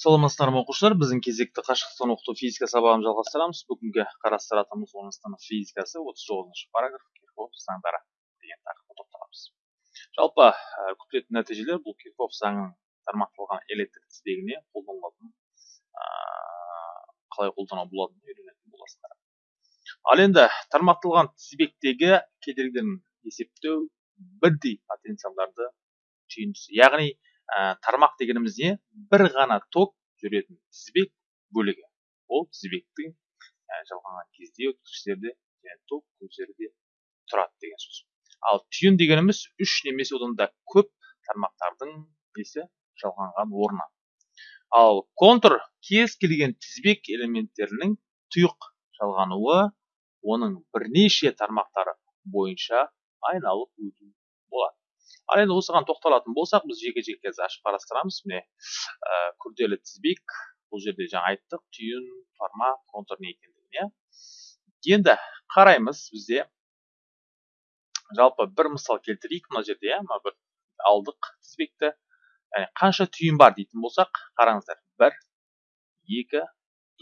саламатсыздар ма оқушылар? Біздің кезекті қашықтықтан оқыту физика сабағын жалғастырамыз. Бүгінгі қарастыратынымыз оныншы физикасы. Отыз тоғызыншы параграф. Кирхоф заңдары деген тақырыпқа тоқталамыз жалпы ә, күтілетін нәтижелер бұл кирхоф заңының тармақталған электр тізбегіне қолданылатын ә, қалай қолдану болатынын үйренетін боласыздар. Ал енді тармақталған тізбектегі кедергілерін есептеу бірдей потенциалдарды түйіндісі яғни ә, тармақ дегеніміз не бір ғана ток жүретін тізбек бөлігі. Ол тізбектің ә, жалғанған кезде өткізгіштерде және ток көздері тұрады деген сөз. Ал түйін дегеніміз үш немесе одан да көп тармақтардың несі жалғанған орны. Ал контур кез келген тізбек элементтерінің тұйық жалғануы оның бірнеше тармақтары бойынша айналып өту болады. Ал енді осыған тоқталатын болсақ біз жеке жеке қазір ашып қарастырамыз. Міне ә, күрделі тізбек бұл жерде жаңа айттық түйін тармақ контур не екендігін иә? Енді қараймыз бізде жалпы бір мысал келтірейік мына жерде иә? Мына бір алдық тізбекті. Яғни қанша түйін бар дейтін болсақ қараңыздар бір екі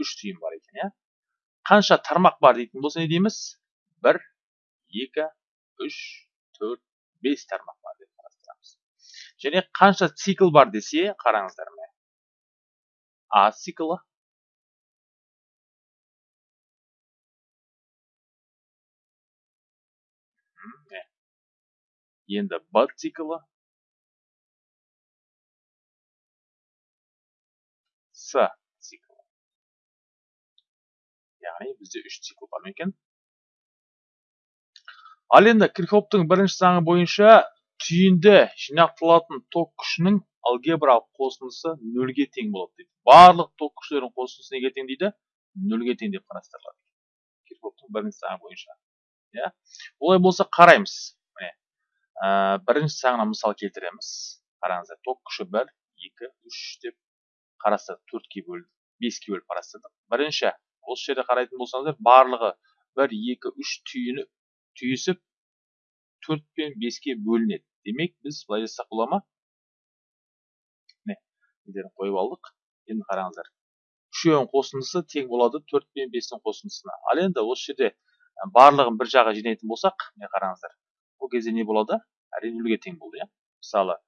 үш түйін бар екен иә? Қанша тармақ бар дейтін болса не дейміз? Бір екі үш төрт бес тармақ және қанша цикл бар десе қараңыздар міне. А циклы? Енді б циклы. С циклы. Яғни бізде үш цикл бар ма екен? Ал енді кирхоптың бірінші заңы бойынша түйінді жинақталатын ток күшінің алгебралық қосындысы нөлге тең болады дейді. Барлық ток күштерінің қосындысы неге тең дейді? Нөлге тең деп қарастырылады кирхофтың бірінші заңы бойынша иә? Олай болса қараймыз. Міне ә, бірінші заңына мысал келтіреміз. Қараңыздар ток күші бір екі үш деп қарастырдық. Төртке бөлдік беске бөліп қарастырдық. Бірінші осы жерде қарайтын болсаңыздар барлығы бір екі үш түйіні түйісіп төрт пен беске бөлінеді. Демек біз былай жазсақ бола ма? міне қойып алдық. Енді қараңыздар. Үшеуінің қосындысы тең болады төрт пен бестің қосындысына. Ал енді осы жерде барлығын бір жаққа жинайтын болсақ міне қараңыздар. Ол кезде не болады? Әрине нөлге тең болды иә. Мысалы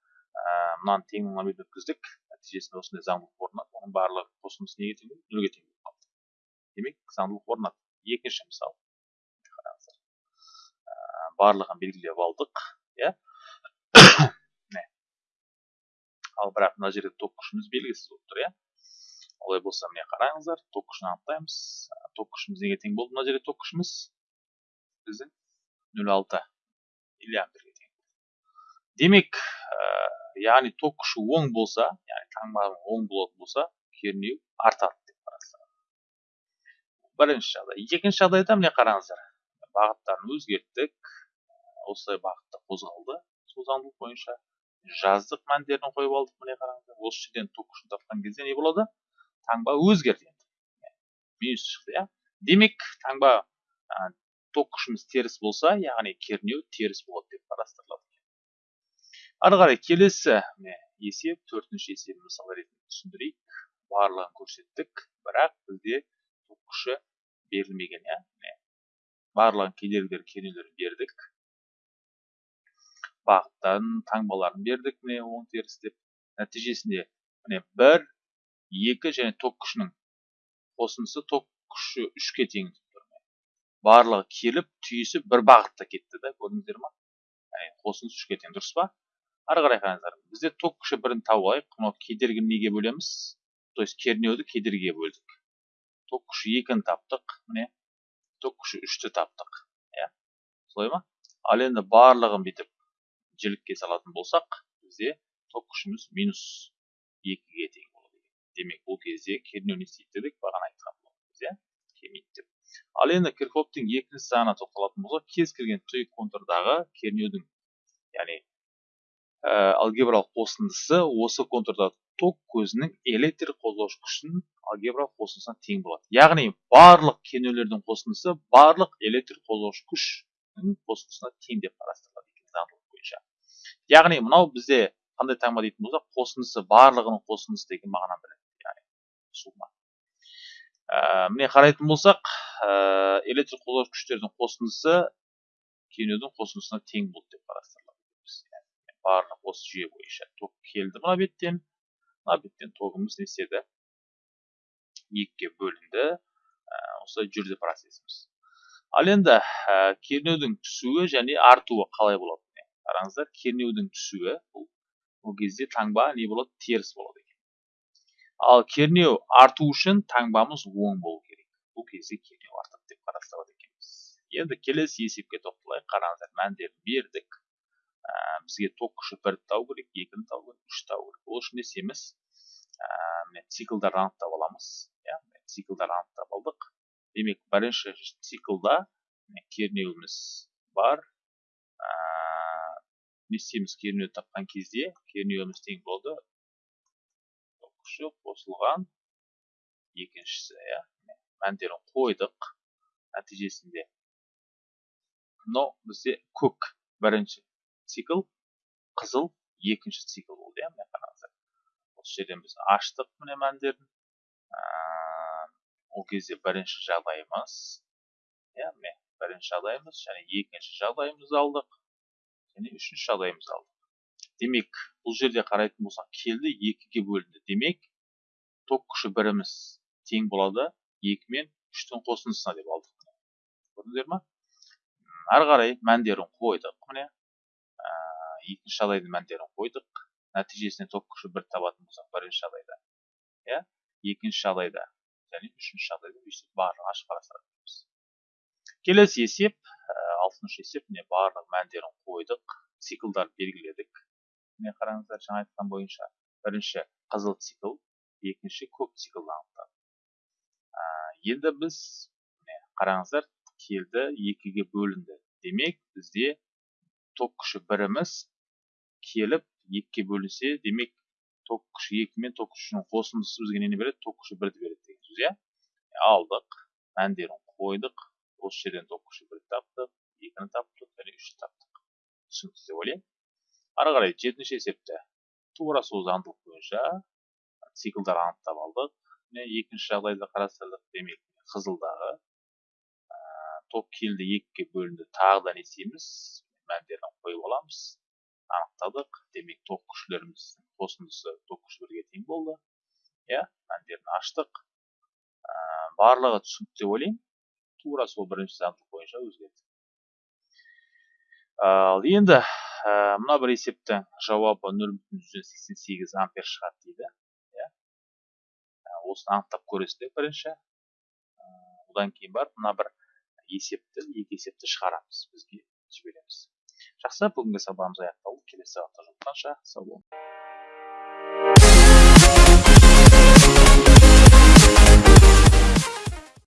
мынаны тең мыңға өткіздік. Нәтижесінде осындай заңдылық орнады. Оның барлығы қосындысы неге тең нөлге тең болып қалды. Демек заңдылық орнады. Екінші мысал. Барлығын белгілеп алдық иә. Ал бірақ мына жерде ток күшіміз белгісіз болып тұр иә. Олай болса міне қараңыздар ток күшін анықтаймыз. Ток күшіміз неге тең болды? Мына жерде ток күшіміз біздің нөл алты. Миллиамперге тең. Демек ә, яғни ток күші оң болса яғни таңбаның оң болатын болса кернеу артады деп қарастырады. Бірінші жағдай. Екінші жағдайда міне қараңыздар бағыттарын өзгерттік. Осылай бағытта қозғалды. Сол заңдылық бойынша жаздық мәндерін қойып алдық міне қараңыздар осы жерден ток күшін тапқан кезде не болады? Таңба өзгерді енді. Минус шықты иә. Демек таңба ә, ток күшіміз теріс болса яғни кернеу теріс болады деп қарастырылады. Ары қарай келесі міне есеп төртінші есеп мысал ретінде түсіндірейік. Барлығын көрсеттік бірақ бізде ток күші берілмеген иә. Барлығын кедергілер кернеулерін бердік. Бағыттарын таңбаларын бердік. Міне оң теріс деп нәтижесінде міне бір екі және ток күшінің қосындысы ток күші үшке тең барлығы келіп түйісіп бір бағытта кетті да көрдіңіздер ма? Яғни қосындысы үшке тең дұрыс па? Ары қарай қараңыздар бізде ток күші бірін тауып алайық мынау кедергіні неге бөлеміз? То есть кернеуді кедергіге бөлдік. Ток күші екіні таптық. Міне ток күші үшті таптық. Иә солай ма? Ал енді барлығын бүйтіп жілікке салатын болсақ бізде ток күшіміз минус екіге тең болады. Демек бұл кезде кернеу не істейді дедік бағана айтқан болатынбыз иә? Келмейді деп ал енді кирхофтың екінші заңына тоқталатын болсақ кез келген тұйық контурдағы кернеудің яғни ә, алгебралық қосындысы осы контурда ток көзінің электр қозғаушы күшінің алгебралық қосындысына тең болады. Яғни барлық кернеулердің қосындысы барлық электр қозғаушы күштің қосындысына тең деп қарастырылады. екен яғни мынау бізде қандай таңба дейтін болсақ қосындысы барлығының қосындысы деген мағына береді яғни сума ә, міне қарайтын болсақ ә, электр қозғаушы күштердің қосындысы кернеудің қосындысына тең болды деп қарастырылады. Барлық осы жүйе бойынша ток келді мына беттен. Мына беттен тогымыз не істеді? екіге бөлінді. Ә, осылай жүрді процесіміз ал енді ә, кернеудің түсуі және артуы қалай болады? Қараңыздар кернеудің түсуі бұл бұл кезде таңба не болады теріс болады екен ал кернеу арту үшін таңбамыз оң болу керек бұл кезде кернеу артады деп қарастырады екенбіз енді келесі есепке тоқталайық қараңыздар мәндерін бердік ә, бізге ток күші бірді табу керек екіні табу керек үшті табу керек ол үшін не істейміз ә, міне циклдарды анықтап аламыз иә циклдарды анықтап алдық демек бірінші циклда кернеуіміз бар істейміз кернеуді тапқан кезде кернеуіміз тең болды. Қосылған. Екіншісі иә мәндерін қойдық нәтижесінде. Мынау бізде көк бірінші цикл қызыл екінші цикл болды иә міне қараңыздар. Осы жерден біз аштық міне мәндерін. Ол кезде бірінші жағдайымыз иә міне бірінші жағдайымыз және екінші жағдайымызды алдық. Және үшінші жағдайымызды алдық демек бұл жерде қарайтын болсақ келді екіге бөлінді. Демек ток күші біріміз тең болады екі мен үштің қосындысына деп алдық көрдіңіздер ма ары қарай мәндерін қойдық міне. Ә, екінші жағдайдың мәндерін қойдық. Нәтижесінде ток күші бір табатын болсақ бірінші жағдайда иә? Екінші жағдайда және үшінші жағдайда өйстіп барлығын ашып қарастырамыз келесі есеп алтыншы есеп міне барлық мәндерін қойдық циклдар белгіледік. Міне қараңыздар жаңа айтқан бойынша бірінші қызыл цикл екінші көк циклды анықтадық енді біз міне қараңыздар келді екіге бөлінді. Демек бізде ток күші біріміз келіп екіге бөлінсе демек ток күші екі мен ток күшінің қосындысы бізге нені береді? Ток күші бірді береді деген сөз иә? Алдық мәндерін қойдық осы жерден ток күші бірді таптық. Екіні таптық және таптық. Түсінікті деп ойлаймын. Ары қарай жетінші есепті тура сол заңдылық бойынша циклдар анықтап алдық. Міне екінші жағдайды қарастырдық демек қызылдағы ә, ток келді екіге бөлінді тағы да не істейміз? Мәндерін қойып аламыз. Анықтадық. Демек ток күшілеріміздің қосындысы ток күші бірге тең болды. Иә мәндерін аштық. Ә, барлығы түсінікті деп ойлаймын. Тура сол бірінші заңдылық бойынша өзгерді. Ал енді мына бір есептің жауабы нөл бүтін жүзден сексен сегіз ампер шығады дейді иә? Осыны анықтап көресіздер бірінші. Одан кейін барып мына бір есепті екі есепті шығарамыз бізге жібереміз. Жақсы бүгінгі сабағымыз аяқталды. Келесі сабақта жолыққанша сау болыңыз.